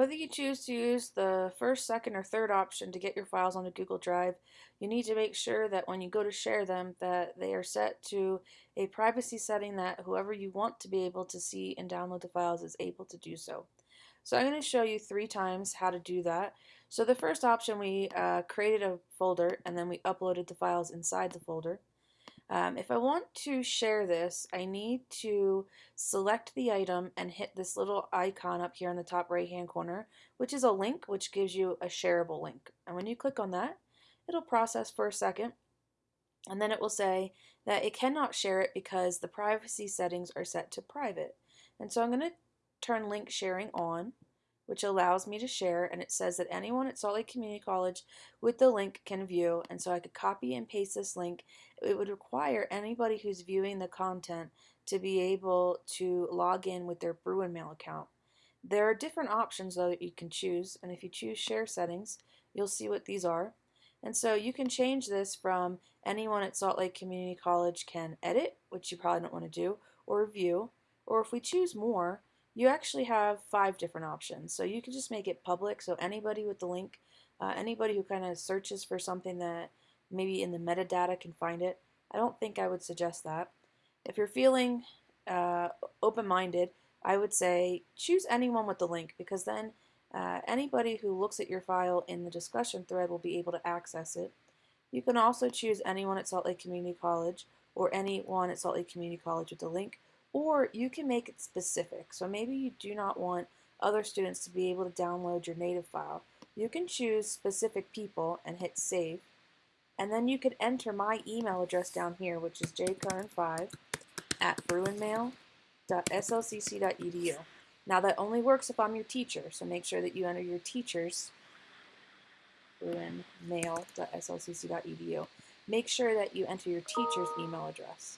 Whether you choose to use the first, second, or third option to get your files onto Google Drive, you need to make sure that when you go to share them that they are set to a privacy setting that whoever you want to be able to see and download the files is able to do so. So I'm going to show you three times how to do that. So the first option we uh, created a folder and then we uploaded the files inside the folder. Um, if I want to share this, I need to select the item and hit this little icon up here in the top right hand corner, which is a link, which gives you a shareable link. And when you click on that, it'll process for a second, and then it will say that it cannot share it because the privacy settings are set to private. And so I'm going to turn link sharing on which allows me to share and it says that anyone at Salt Lake Community College with the link can view and so I could copy and paste this link. It would require anybody who's viewing the content to be able to log in with their Bruin Mail account. There are different options though that you can choose and if you choose share settings you'll see what these are. And so you can change this from anyone at Salt Lake Community College can edit, which you probably don't want to do, or view, or if we choose more, you actually have five different options. So you can just make it public so anybody with the link, uh, anybody who kind of searches for something that maybe in the metadata can find it. I don't think I would suggest that. If you're feeling uh, open-minded, I would say choose anyone with the link because then uh, anybody who looks at your file in the discussion thread will be able to access it. You can also choose anyone at Salt Lake Community College or anyone at Salt Lake Community College with the link or you can make it specific. So maybe you do not want other students to be able to download your native file. You can choose specific people and hit save. And then you can enter my email address down here, which is jcurran5 at bruinmail.slcc.edu. Now that only works if I'm your teacher, so make sure that you enter your teacher's bruinmail.slcc.edu. Make sure that you enter your teacher's email address.